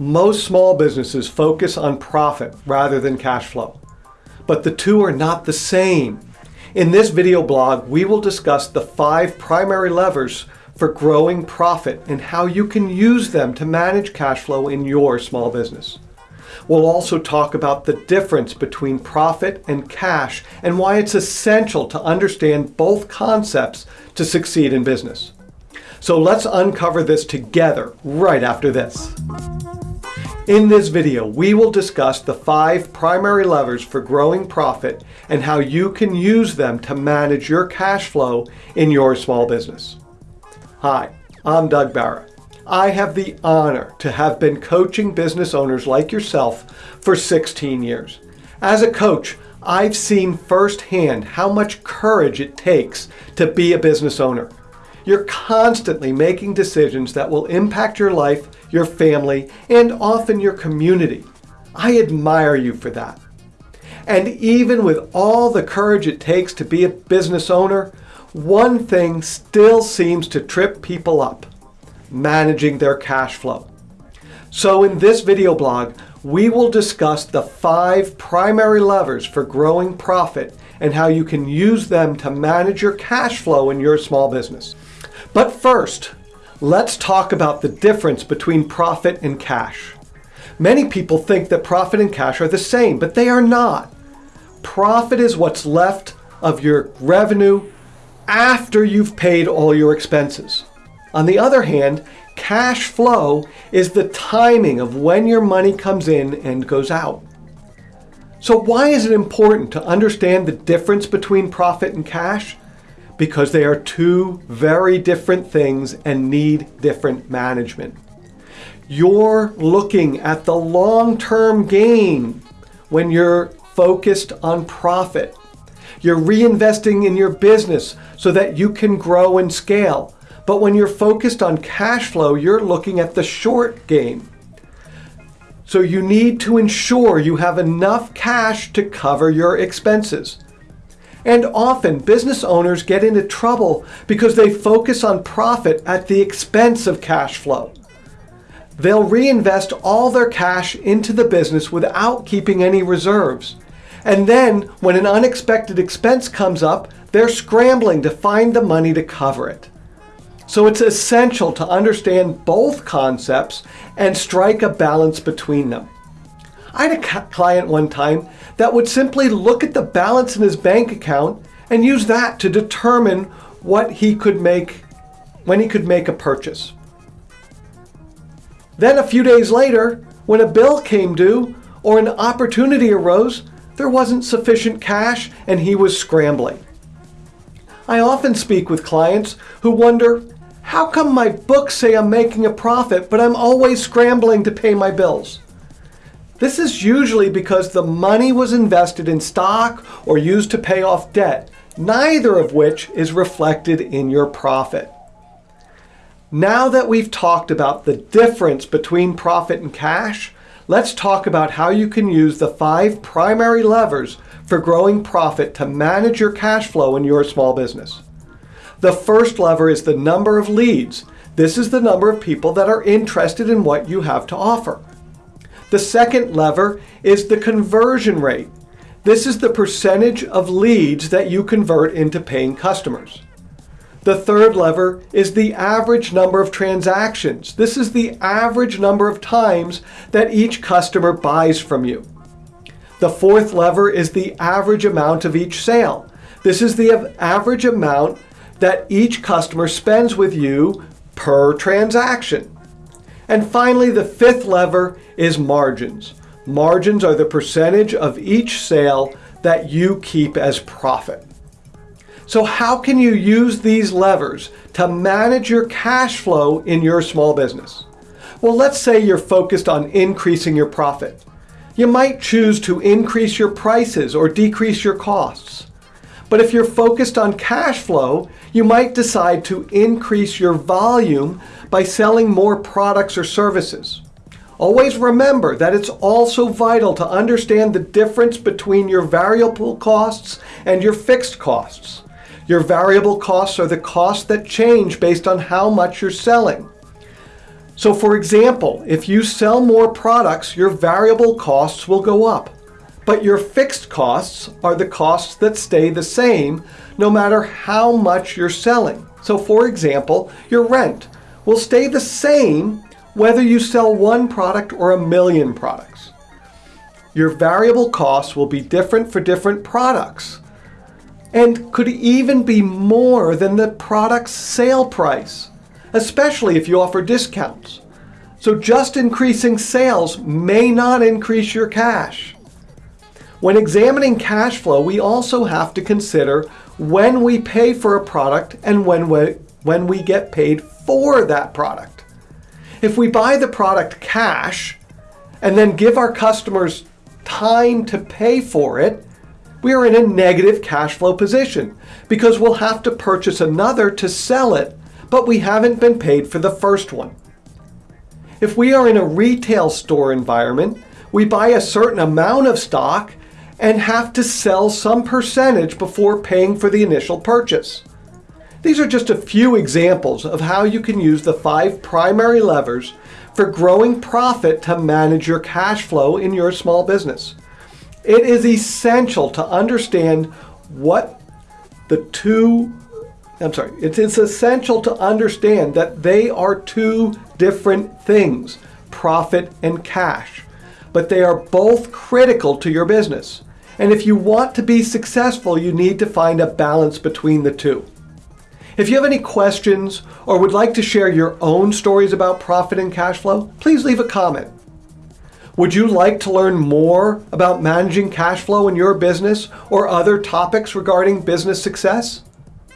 Most small businesses focus on profit rather than cash flow. But the two are not the same. In this video blog, we will discuss the five primary levers for growing profit and how you can use them to manage cash flow in your small business. We'll also talk about the difference between profit and cash and why it's essential to understand both concepts to succeed in business. So let's uncover this together right after this. In this video, we will discuss the five primary levers for growing profit and how you can use them to manage your cash flow in your small business. Hi, I'm Doug Barra. I have the honor to have been coaching business owners like yourself for 16 years. As a coach, I've seen firsthand how much courage it takes to be a business owner. You're constantly making decisions that will impact your life your family, and often your community. I admire you for that. And even with all the courage it takes to be a business owner, one thing still seems to trip people up, managing their cash flow. So in this video blog, we will discuss the five primary levers for growing profit and how you can use them to manage your cash flow in your small business. But first, Let's talk about the difference between profit and cash. Many people think that profit and cash are the same, but they are not. Profit is what's left of your revenue after you've paid all your expenses. On the other hand, cash flow is the timing of when your money comes in and goes out. So why is it important to understand the difference between profit and cash? Because they are two very different things and need different management. You're looking at the long-term gain when you're focused on profit. You're reinvesting in your business so that you can grow and scale. But when you're focused on cash flow, you're looking at the short game. So you need to ensure you have enough cash to cover your expenses. And often business owners get into trouble because they focus on profit at the expense of cash flow. They'll reinvest all their cash into the business without keeping any reserves. And then when an unexpected expense comes up, they're scrambling to find the money to cover it. So it's essential to understand both concepts and strike a balance between them. I had a client one time that would simply look at the balance in his bank account and use that to determine what he could make, when he could make a purchase. Then a few days later, when a bill came due or an opportunity arose, there wasn't sufficient cash and he was scrambling. I often speak with clients who wonder, how come my books say I'm making a profit, but I'm always scrambling to pay my bills? This is usually because the money was invested in stock or used to pay off debt, neither of which is reflected in your profit. Now that we've talked about the difference between profit and cash, let's talk about how you can use the five primary levers for growing profit to manage your cash flow in your small business. The first lever is the number of leads. This is the number of people that are interested in what you have to offer. The second lever is the conversion rate. This is the percentage of leads that you convert into paying customers. The third lever is the average number of transactions. This is the average number of times that each customer buys from you. The fourth lever is the average amount of each sale. This is the average amount that each customer spends with you per transaction. And finally, the fifth lever is margins. Margins are the percentage of each sale that you keep as profit. So how can you use these levers to manage your cash flow in your small business? Well, let's say you're focused on increasing your profit. You might choose to increase your prices or decrease your costs. But if you're focused on cash flow, you might decide to increase your volume by selling more products or services. Always remember that it's also vital to understand the difference between your variable costs and your fixed costs. Your variable costs are the costs that change based on how much you're selling. So for example, if you sell more products, your variable costs will go up. But your fixed costs are the costs that stay the same no matter how much you're selling. So for example, your rent will stay the same whether you sell one product or a million products. Your variable costs will be different for different products and could even be more than the product's sale price especially if you offer discounts. So just increasing sales may not increase your cash. When examining cash flow, we also have to consider when we pay for a product and when we, when we get paid for that product. If we buy the product cash and then give our customers time to pay for it, we are in a negative cash flow position because we'll have to purchase another to sell it but we haven't been paid for the first one. If we are in a retail store environment, we buy a certain amount of stock and have to sell some percentage before paying for the initial purchase. These are just a few examples of how you can use the five primary levers for growing profit to manage your cash flow in your small business. It is essential to understand what the two I'm sorry, it's, it's essential to understand that they are two different things, profit and cash. But they are both critical to your business. And if you want to be successful, you need to find a balance between the two. If you have any questions or would like to share your own stories about profit and cash flow, please leave a comment. Would you like to learn more about managing cash flow in your business or other topics regarding business success?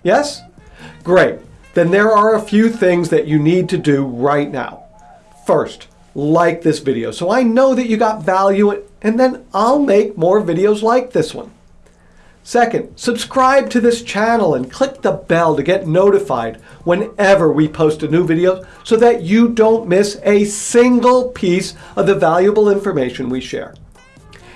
Yes? Great. Then there are a few things that you need to do right now. First, like this video so I know that you got value and then I'll make more videos like this one. Second, subscribe to this channel and click the bell to get notified whenever we post a new video so that you don't miss a single piece of the valuable information we share.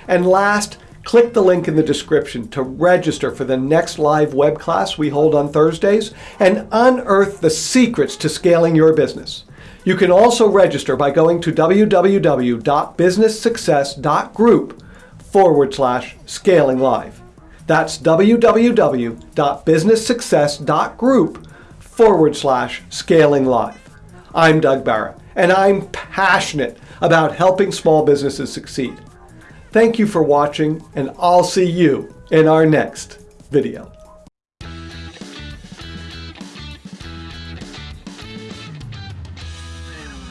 And last, Click the link in the description to register for the next live web class we hold on Thursdays and unearth the secrets to scaling your business. You can also register by going to www.businesssuccess.group forward slash scaling live. That's www.businesssuccess.group forward slash scaling live. I'm Doug Barra, and I'm passionate about helping small businesses succeed. Thank you for watching, and I'll see you in our next video.